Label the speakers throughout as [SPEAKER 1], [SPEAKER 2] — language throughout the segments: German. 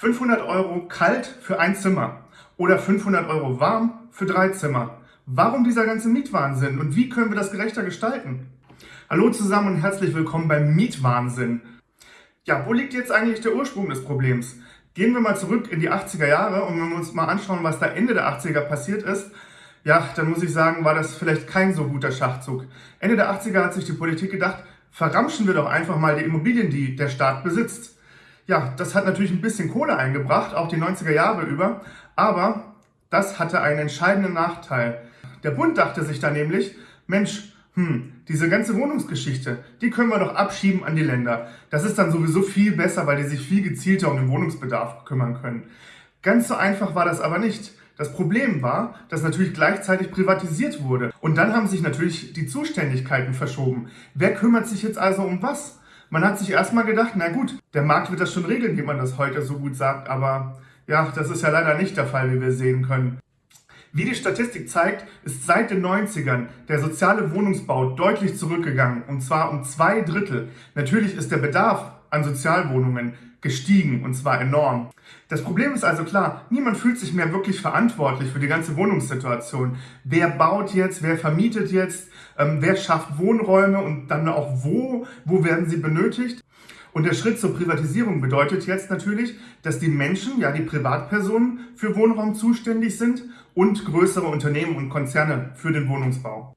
[SPEAKER 1] 500 Euro kalt für ein Zimmer oder 500 Euro warm für drei Zimmer. Warum dieser ganze Mietwahnsinn und wie können wir das gerechter gestalten? Hallo zusammen und herzlich willkommen beim Mietwahnsinn. Ja, wo liegt jetzt eigentlich der Ursprung des Problems? Gehen wir mal zurück in die 80er Jahre und wenn wir uns mal anschauen, was da Ende der 80er passiert ist, ja, dann muss ich sagen, war das vielleicht kein so guter Schachzug. Ende der 80er hat sich die Politik gedacht, verramschen wir doch einfach mal die Immobilien, die der Staat besitzt. Ja, das hat natürlich ein bisschen Kohle eingebracht, auch die 90er Jahre über, aber das hatte einen entscheidenden Nachteil. Der Bund dachte sich da nämlich, Mensch, hm, diese ganze Wohnungsgeschichte, die können wir doch abschieben an die Länder. Das ist dann sowieso viel besser, weil die sich viel gezielter um den Wohnungsbedarf kümmern können. Ganz so einfach war das aber nicht. Das Problem war, dass natürlich gleichzeitig privatisiert wurde. Und dann haben sich natürlich die Zuständigkeiten verschoben. Wer kümmert sich jetzt also um was? Man hat sich erstmal gedacht, na gut, der Markt wird das schon regeln, wie man das heute so gut sagt, aber ja, das ist ja leider nicht der Fall, wie wir sehen können. Wie die Statistik zeigt, ist seit den 90ern der soziale Wohnungsbau deutlich zurückgegangen, und zwar um zwei Drittel. Natürlich ist der Bedarf an Sozialwohnungen gestiegen und zwar enorm. Das Problem ist also klar, niemand fühlt sich mehr wirklich verantwortlich für die ganze Wohnungssituation. Wer baut jetzt, wer vermietet jetzt, ähm, wer schafft Wohnräume und dann auch wo, wo werden sie benötigt? Und der Schritt zur Privatisierung bedeutet jetzt natürlich, dass die Menschen, ja die Privatpersonen für Wohnraum zuständig sind und größere Unternehmen und Konzerne für den Wohnungsbau.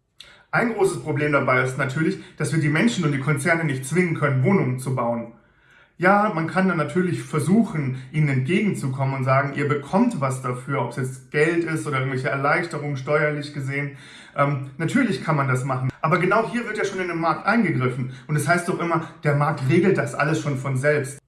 [SPEAKER 1] Ein großes Problem dabei ist natürlich, dass wir die Menschen und die Konzerne nicht zwingen können, Wohnungen zu bauen. Ja, man kann dann natürlich versuchen, ihnen entgegenzukommen und sagen, ihr bekommt was dafür, ob es jetzt Geld ist oder irgendwelche Erleichterungen steuerlich gesehen. Ähm, natürlich kann man das machen. Aber genau hier wird ja schon in den Markt eingegriffen. Und es das heißt doch immer, der Markt regelt das alles schon von selbst.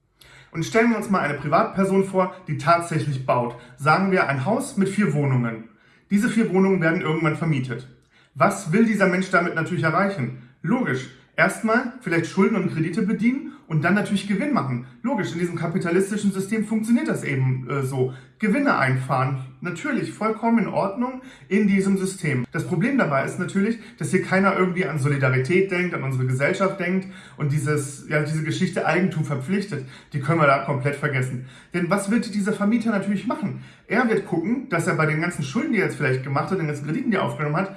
[SPEAKER 1] Und stellen wir uns mal eine Privatperson vor, die tatsächlich baut. Sagen wir ein Haus mit vier Wohnungen. Diese vier Wohnungen werden irgendwann vermietet. Was will dieser Mensch damit natürlich erreichen? Logisch, erstmal vielleicht Schulden und Kredite bedienen und dann natürlich Gewinn machen. Logisch, in diesem kapitalistischen System funktioniert das eben äh, so. Gewinne einfahren, natürlich vollkommen in Ordnung in diesem System. Das Problem dabei ist natürlich, dass hier keiner irgendwie an Solidarität denkt, an unsere Gesellschaft denkt und dieses, ja, diese Geschichte Eigentum verpflichtet, die können wir da komplett vergessen. Denn was wird dieser Vermieter natürlich machen? Er wird gucken, dass er bei den ganzen Schulden, die er jetzt vielleicht gemacht hat, den ganzen Krediten, die er aufgenommen hat,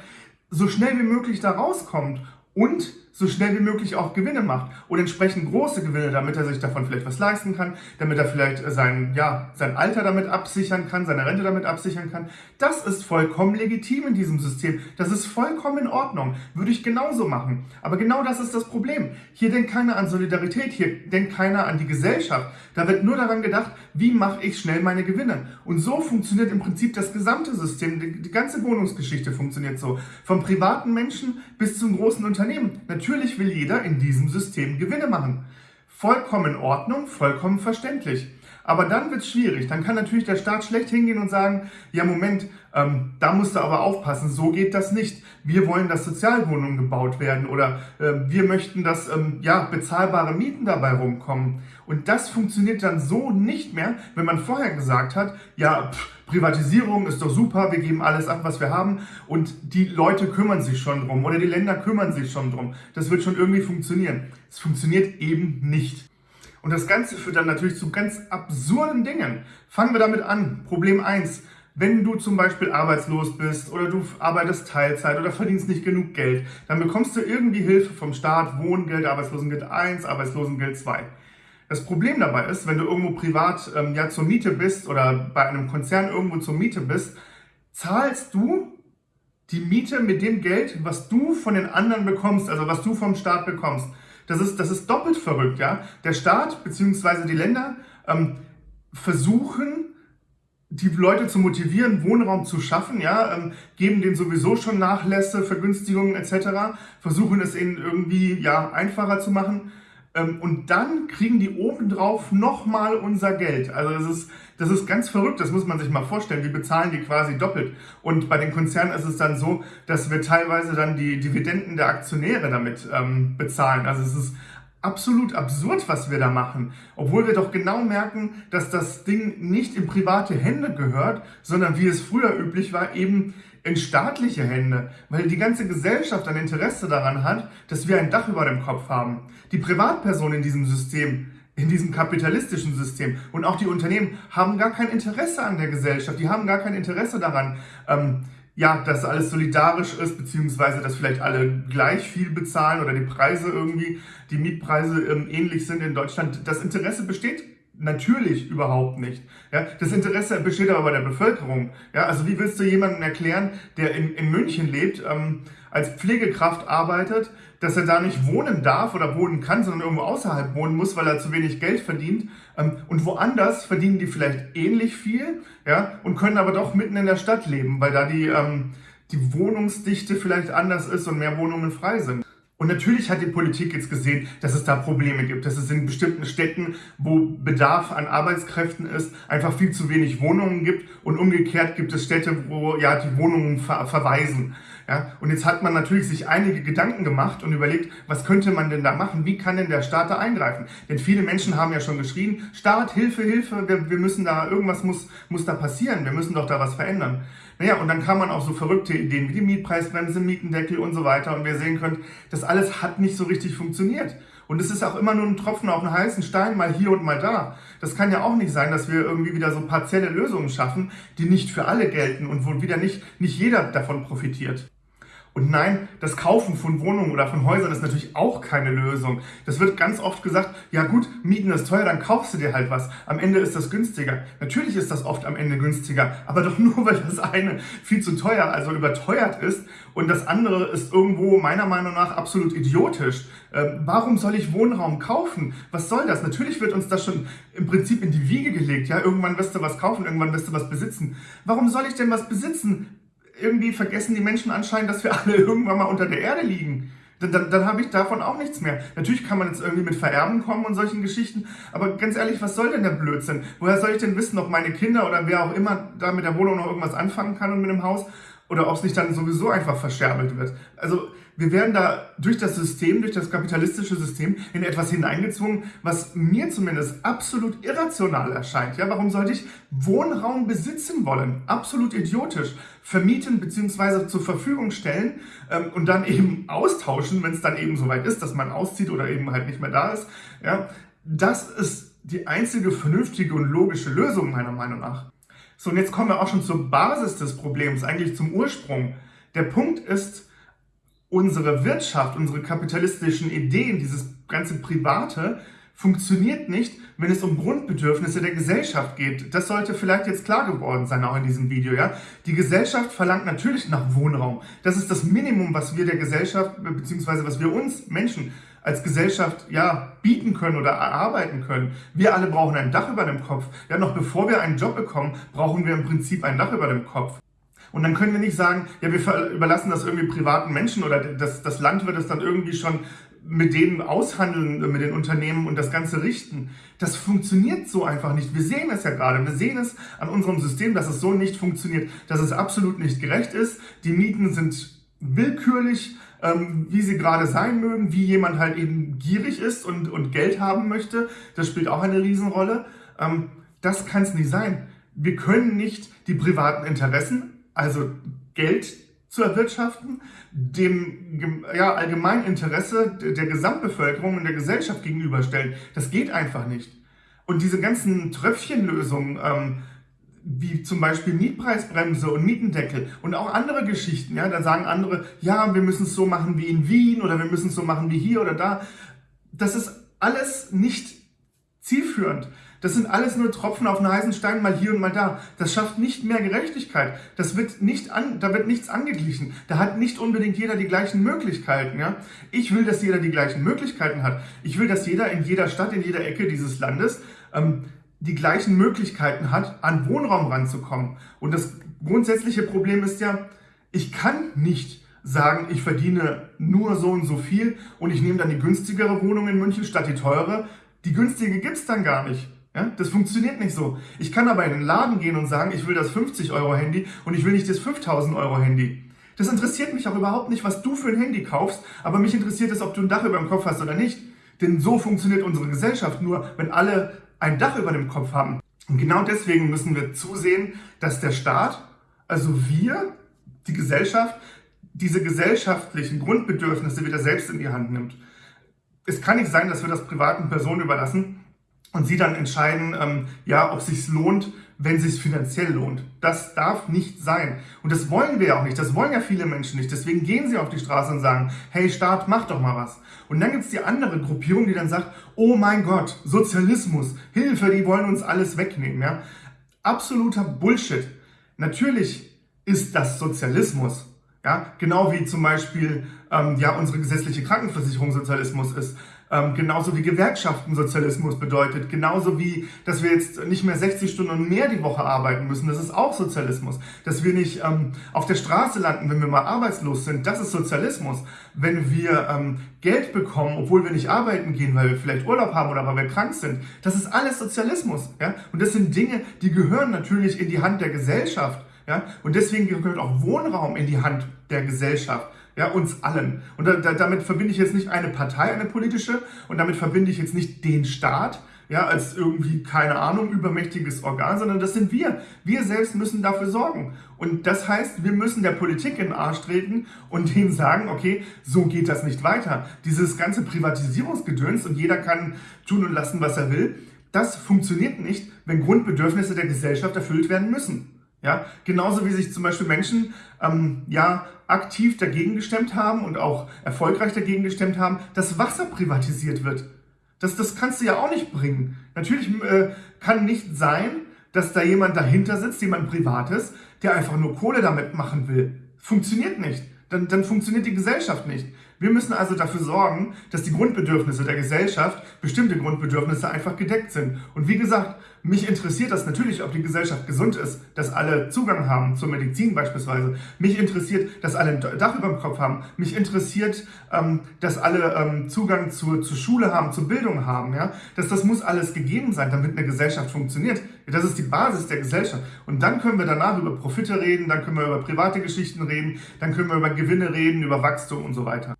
[SPEAKER 1] so schnell wie möglich da rauskommt und so schnell wie möglich auch Gewinne macht und entsprechend große Gewinne, damit er sich davon vielleicht was leisten kann, damit er vielleicht sein, ja, sein Alter damit absichern kann, seine Rente damit absichern kann. Das ist vollkommen legitim in diesem System. Das ist vollkommen in Ordnung. Würde ich genauso machen. Aber genau das ist das Problem. Hier denkt keiner an Solidarität, hier denkt keiner an die Gesellschaft. Da wird nur daran gedacht, wie mache ich schnell meine Gewinne. Und so funktioniert im Prinzip das gesamte System. Die, ganze Wohnungsgeschichte funktioniert so. Vom privaten Menschen bis zum großen Unternehmen. Natürlich Natürlich will jeder in diesem System Gewinne machen. Vollkommen in Ordnung, vollkommen verständlich. Aber dann wird es schwierig. Dann kann natürlich der Staat schlecht hingehen und sagen, ja Moment, ähm, da musst du aber aufpassen, so geht das nicht. Wir wollen, dass Sozialwohnungen gebaut werden oder äh, wir möchten, dass ähm, ja, bezahlbare Mieten dabei rumkommen. Und das funktioniert dann so nicht mehr, wenn man vorher gesagt hat, ja, pff, Privatisierung ist doch super, wir geben alles ab, was wir haben und die Leute kümmern sich schon drum oder die Länder kümmern sich schon drum. Das wird schon irgendwie funktionieren. Es funktioniert eben nicht. Und das Ganze führt dann natürlich zu ganz absurden Dingen. Fangen wir damit an. Problem 1. Wenn du zum Beispiel arbeitslos bist oder du arbeitest Teilzeit oder verdienst nicht genug Geld, dann bekommst du irgendwie Hilfe vom Staat, Wohngeld, Arbeitslosengeld 1, Arbeitslosengeld 2. Das Problem dabei ist, wenn du irgendwo privat ähm, ja zur Miete bist oder bei einem Konzern irgendwo zur Miete bist, zahlst du die Miete mit dem Geld, was du von den anderen bekommst, also was du vom Staat bekommst. Das ist, das ist doppelt verrückt, ja. Der Staat bzw. die Länder ähm, versuchen, die Leute zu motivieren, Wohnraum zu schaffen, ja, ähm, geben denen sowieso schon Nachlässe, Vergünstigungen etc., versuchen es ihnen irgendwie ja einfacher zu machen und dann kriegen die obendrauf nochmal unser Geld. Also das ist, das ist ganz verrückt, das muss man sich mal vorstellen. Wir bezahlen die quasi doppelt. Und bei den Konzernen ist es dann so, dass wir teilweise dann die Dividenden der Aktionäre damit ähm, bezahlen. Also es ist absolut absurd, was wir da machen. Obwohl wir doch genau merken, dass das Ding nicht in private Hände gehört, sondern wie es früher üblich war, eben in staatliche Hände, weil die ganze Gesellschaft ein Interesse daran hat, dass wir ein Dach über dem Kopf haben. Die Privatperson in diesem System in diesem kapitalistischen System. Und auch die Unternehmen haben gar kein Interesse an der Gesellschaft, die haben gar kein Interesse daran, ähm, ja, dass alles solidarisch ist, beziehungsweise dass vielleicht alle gleich viel bezahlen oder die Preise irgendwie, die Mietpreise ähm, ähnlich sind in Deutschland. Das Interesse besteht Natürlich überhaupt nicht. Ja, das Interesse besteht aber bei der Bevölkerung. Ja, also wie willst du jemandem erklären, der in, in München lebt, ähm, als Pflegekraft arbeitet, dass er da nicht wohnen darf oder wohnen kann, sondern irgendwo außerhalb wohnen muss, weil er zu wenig Geld verdient. Ähm, und woanders verdienen die vielleicht ähnlich viel ja, und können aber doch mitten in der Stadt leben, weil da die, ähm, die Wohnungsdichte vielleicht anders ist und mehr Wohnungen frei sind. Und natürlich hat die Politik jetzt gesehen, dass es da Probleme gibt, dass es in bestimmten Städten, wo Bedarf an Arbeitskräften ist, einfach viel zu wenig Wohnungen gibt und umgekehrt gibt es Städte, wo ja die Wohnungen ver verweisen. Ja, und jetzt hat man natürlich sich einige Gedanken gemacht und überlegt, was könnte man denn da machen? Wie kann denn der Staat da eingreifen? Denn viele Menschen haben ja schon geschrien, Staat, Hilfe, Hilfe, wir, wir müssen da, irgendwas muss, muss da passieren, wir müssen doch da was verändern. Naja, und dann kam man auch so verrückte Ideen wie die Mietpreisbremse, Mietendeckel und so weiter. Und wir sehen können, das alles hat nicht so richtig funktioniert. Und es ist auch immer nur ein Tropfen auf einen heißen Stein, mal hier und mal da. Das kann ja auch nicht sein, dass wir irgendwie wieder so partielle Lösungen schaffen, die nicht für alle gelten und wo wieder nicht, nicht jeder davon profitiert. Und nein, das Kaufen von Wohnungen oder von Häusern ist natürlich auch keine Lösung. Das wird ganz oft gesagt, ja gut, Mieten ist teuer, dann kaufst du dir halt was. Am Ende ist das günstiger. Natürlich ist das oft am Ende günstiger, aber doch nur, weil das eine viel zu teuer, also überteuert ist und das andere ist irgendwo meiner Meinung nach absolut idiotisch. Ähm, warum soll ich Wohnraum kaufen? Was soll das? Natürlich wird uns das schon im Prinzip in die Wiege gelegt. Ja, irgendwann wirst du was kaufen, irgendwann wirst du was besitzen. Warum soll ich denn was besitzen? Irgendwie vergessen die Menschen anscheinend, dass wir alle irgendwann mal unter der Erde liegen. Dann, dann, dann habe ich davon auch nichts mehr. Natürlich kann man jetzt irgendwie mit Vererben kommen und solchen Geschichten, aber ganz ehrlich, was soll denn der Blödsinn? Woher soll ich denn wissen, ob meine Kinder oder wer auch immer da mit der Wohnung noch irgendwas anfangen kann und mit dem Haus? Oder ob es nicht dann sowieso einfach verscherbelt wird? Also wir werden da durch das System, durch das kapitalistische System in etwas hineingezwungen, was mir zumindest absolut irrational erscheint. Ja, warum sollte ich Wohnraum besitzen wollen? Absolut idiotisch. Vermieten bzw. zur Verfügung stellen ähm, und dann eben austauschen, wenn es dann eben soweit ist, dass man auszieht oder eben halt nicht mehr da ist. Ja, das ist die einzige vernünftige und logische Lösung meiner Meinung nach. So, und jetzt kommen wir auch schon zur Basis des Problems, eigentlich zum Ursprung. Der Punkt ist, unsere Wirtschaft, unsere kapitalistischen Ideen, dieses ganze Private, funktioniert nicht, wenn es um Grundbedürfnisse der Gesellschaft geht. Das sollte vielleicht jetzt klar geworden sein, auch in diesem Video. Ja? Die Gesellschaft verlangt natürlich nach Wohnraum. Das ist das Minimum, was wir der Gesellschaft, beziehungsweise was wir uns Menschen als Gesellschaft ja bieten können oder erarbeiten können. Wir alle brauchen ein Dach über dem Kopf. Ja, noch bevor wir einen Job bekommen, brauchen wir im Prinzip ein Dach über dem Kopf. Und dann können wir nicht sagen, ja, wir überlassen das irgendwie privaten Menschen oder das, das Land wird es dann irgendwie schon mit denen aushandeln, mit den Unternehmen und das Ganze richten. Das funktioniert so einfach nicht. Wir sehen es ja gerade. Wir sehen es an unserem System, dass es so nicht funktioniert, dass es absolut nicht gerecht ist. Die Mieten sind willkürlich, ähm, wie sie gerade sein mögen, wie jemand halt eben gierig ist und, und Geld haben möchte. Das spielt auch eine Riesenrolle. Ähm, das kann es nicht sein. Wir können nicht die privaten Interessen also Geld zu erwirtschaften, dem ja, Allgemeininteresse der Gesamtbevölkerung und der Gesellschaft gegenüberstellen. Das geht einfach nicht. Und diese ganzen Tröpfchenlösungen, ähm, wie zum Beispiel Mietpreisbremse und Mietendeckel und auch andere Geschichten, ja, da sagen andere, ja, wir müssen es so machen wie in Wien oder wir müssen es so machen wie hier oder da. Das ist alles nicht zielführend. Das sind alles nur Tropfen auf einen heißen Stein, mal hier und mal da. Das schafft nicht mehr Gerechtigkeit. Das wird nicht an, da wird nichts angeglichen. Da hat nicht unbedingt jeder die gleichen Möglichkeiten. Ja? Ich will, dass jeder die gleichen Möglichkeiten hat. Ich will, dass jeder in jeder Stadt, in jeder Ecke dieses Landes ähm, die gleichen Möglichkeiten hat, an Wohnraum ranzukommen. Und das grundsätzliche Problem ist ja, ich kann nicht sagen, ich verdiene nur so und so viel und ich nehme dann die günstigere Wohnung in München statt die teure. Die günstige gibt es dann gar nicht. Ja, das funktioniert nicht so. Ich kann aber in den Laden gehen und sagen, ich will das 50 Euro Handy und ich will nicht das 5000 Euro Handy. Das interessiert mich auch überhaupt nicht, was du für ein Handy kaufst, aber mich interessiert es, ob du ein Dach über dem Kopf hast oder nicht. Denn so funktioniert unsere Gesellschaft nur, wenn alle ein Dach über dem Kopf haben. Und genau deswegen müssen wir zusehen, dass der Staat, also wir, die Gesellschaft, diese gesellschaftlichen Grundbedürfnisse wieder selbst in die Hand nimmt. Es kann nicht sein, dass wir das privaten Personen überlassen, und sie dann entscheiden, ähm, ja, ob es sich lohnt, wenn es sich finanziell lohnt. Das darf nicht sein. Und das wollen wir ja auch nicht. Das wollen ja viele Menschen nicht. Deswegen gehen sie auf die Straße und sagen, hey Staat, mach doch mal was. Und dann gibt es die andere Gruppierung, die dann sagt, oh mein Gott, Sozialismus, Hilfe, die wollen uns alles wegnehmen. Ja? Absoluter Bullshit. Natürlich ist das Sozialismus. Ja? Genau wie zum Beispiel ähm, ja, unsere gesetzliche Krankenversicherung Sozialismus ist. Ähm, genauso wie Gewerkschaftensozialismus bedeutet, genauso wie, dass wir jetzt nicht mehr 60 Stunden und mehr die Woche arbeiten müssen, das ist auch Sozialismus. Dass wir nicht ähm, auf der Straße landen, wenn wir mal arbeitslos sind, das ist Sozialismus. Wenn wir ähm, Geld bekommen, obwohl wir nicht arbeiten gehen, weil wir vielleicht Urlaub haben oder weil wir krank sind, das ist alles Sozialismus. Ja? Und das sind Dinge, die gehören natürlich in die Hand der Gesellschaft. Ja? Und deswegen gehört auch Wohnraum in die Hand der Gesellschaft ja, uns allen. Und da, da, damit verbinde ich jetzt nicht eine Partei, eine politische, und damit verbinde ich jetzt nicht den Staat, ja, als irgendwie, keine Ahnung, übermächtiges Organ, sondern das sind wir. Wir selbst müssen dafür sorgen. Und das heißt, wir müssen der Politik in den Arsch treten und denen sagen, okay, so geht das nicht weiter. Dieses ganze Privatisierungsgedöns und jeder kann tun und lassen, was er will, das funktioniert nicht, wenn Grundbedürfnisse der Gesellschaft erfüllt werden müssen. Ja, genauso wie sich zum Beispiel Menschen ähm, ja, aktiv dagegen gestemmt haben und auch erfolgreich dagegen gestemmt haben, dass Wasser privatisiert wird. Das, das kannst du ja auch nicht bringen. Natürlich äh, kann nicht sein, dass da jemand dahinter sitzt, jemand Privates, der einfach nur Kohle damit machen will. Funktioniert nicht. Dann, dann funktioniert die Gesellschaft nicht. Wir müssen also dafür sorgen, dass die Grundbedürfnisse der Gesellschaft, bestimmte Grundbedürfnisse einfach gedeckt sind. Und wie gesagt, mich interessiert das natürlich, ob die Gesellschaft gesund ist, dass alle Zugang haben zur Medizin beispielsweise. Mich interessiert, dass alle ein Dach über dem Kopf haben. Mich interessiert, ähm, dass alle ähm, Zugang zur, zur Schule haben, zur Bildung haben. Ja? Das, das muss alles gegeben sein, damit eine Gesellschaft funktioniert. Das ist die Basis der Gesellschaft. Und dann können wir danach über Profite reden, dann können wir über private Geschichten reden, dann können wir über Gewinne reden, über Wachstum und so weiter.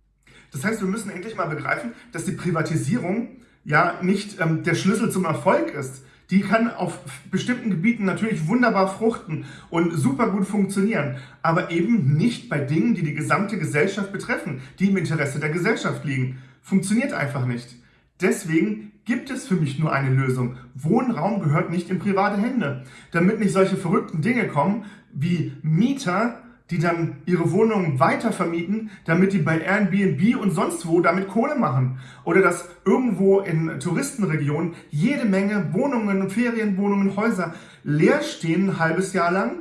[SPEAKER 1] Das heißt, wir müssen endlich mal begreifen, dass die Privatisierung ja nicht ähm, der Schlüssel zum Erfolg ist. Die kann auf bestimmten Gebieten natürlich wunderbar fruchten und super gut funktionieren, aber eben nicht bei Dingen, die die gesamte Gesellschaft betreffen, die im Interesse der Gesellschaft liegen. Funktioniert einfach nicht. Deswegen gibt es für mich nur eine Lösung. Wohnraum gehört nicht in private Hände. Damit nicht solche verrückten Dinge kommen, wie Mieter die dann ihre Wohnungen weiter vermieten, damit die bei Airbnb und sonst wo damit Kohle machen. Oder dass irgendwo in Touristenregionen jede Menge Wohnungen Ferienwohnungen, Häuser leer stehen ein halbes Jahr lang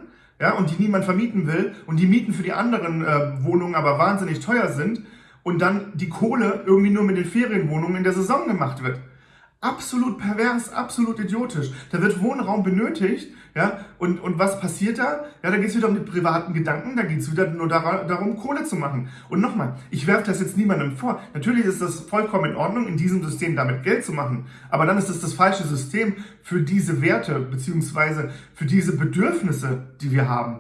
[SPEAKER 1] ja, und die niemand vermieten will und die Mieten für die anderen äh, Wohnungen aber wahnsinnig teuer sind und dann die Kohle irgendwie nur mit den Ferienwohnungen in der Saison gemacht wird. Absolut pervers, absolut idiotisch. Da wird Wohnraum benötigt, ja, und, und was passiert da? Ja, da geht es wieder um die privaten Gedanken, da geht es wieder nur darum, Kohle zu machen. Und nochmal, ich werfe das jetzt niemandem vor. Natürlich ist das vollkommen in Ordnung, in diesem System damit Geld zu machen, aber dann ist das das falsche System für diese Werte, beziehungsweise für diese Bedürfnisse, die wir haben.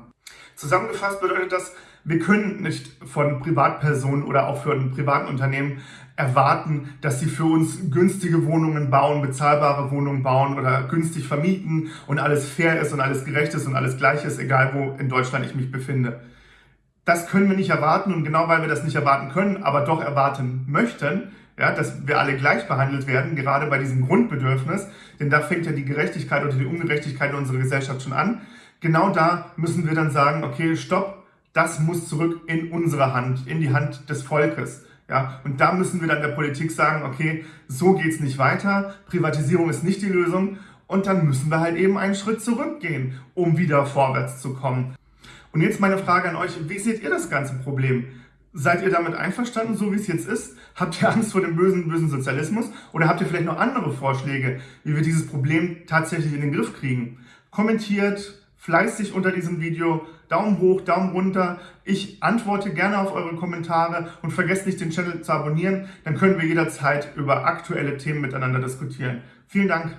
[SPEAKER 1] Zusammengefasst bedeutet das, wir können nicht von Privatpersonen oder auch von privaten Unternehmen erwarten, dass sie für uns günstige Wohnungen bauen, bezahlbare Wohnungen bauen oder günstig vermieten und alles fair ist und alles gerecht ist und alles gleich ist, egal wo in Deutschland ich mich befinde. Das können wir nicht erwarten und genau weil wir das nicht erwarten können, aber doch erwarten möchten, ja, dass wir alle gleich behandelt werden, gerade bei diesem Grundbedürfnis, denn da fängt ja die Gerechtigkeit oder die Ungerechtigkeit in unserer Gesellschaft schon an. Genau da müssen wir dann sagen, okay, stopp, das muss zurück in unsere Hand, in die Hand des Volkes. Ja, und da müssen wir dann der Politik sagen, okay, so geht's nicht weiter, Privatisierung ist nicht die Lösung und dann müssen wir halt eben einen Schritt zurückgehen, um wieder vorwärts zu kommen. Und jetzt meine Frage an euch, wie seht ihr das ganze Problem? Seid ihr damit einverstanden, so wie es jetzt ist? Habt ihr Angst vor dem bösen, bösen Sozialismus? Oder habt ihr vielleicht noch andere Vorschläge, wie wir dieses Problem tatsächlich in den Griff kriegen? Kommentiert, fleißig unter diesem Video. Daumen hoch, Daumen runter. Ich antworte gerne auf eure Kommentare und vergesst nicht, den Channel zu abonnieren. Dann können wir jederzeit über aktuelle Themen miteinander diskutieren. Vielen Dank.